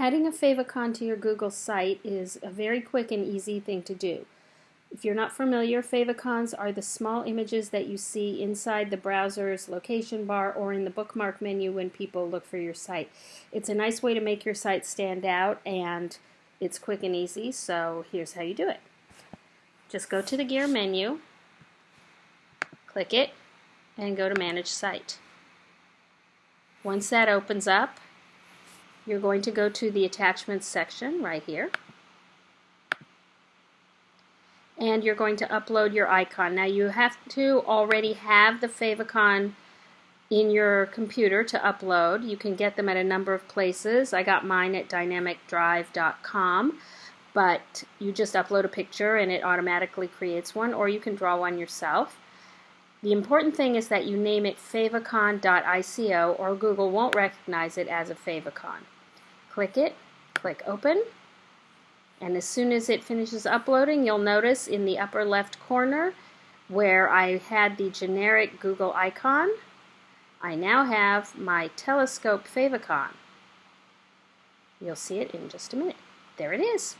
Adding a favicon to your Google site is a very quick and easy thing to do. If you're not familiar, favicons are the small images that you see inside the browser's location bar or in the bookmark menu when people look for your site. It's a nice way to make your site stand out and it's quick and easy, so here's how you do it. Just go to the gear menu, click it, and go to Manage Site. Once that opens up, you're going to go to the attachments section right here. And you're going to upload your icon. Now you have to already have the favicon in your computer to upload. You can get them at a number of places. I got mine at dynamicdrive.com, but you just upload a picture and it automatically creates one, or you can draw one yourself. The important thing is that you name it favicon.ico or Google won't recognize it as a favicon click it, click open, and as soon as it finishes uploading, you'll notice in the upper left corner where I had the generic Google icon, I now have my telescope favicon. You'll see it in just a minute. There it is.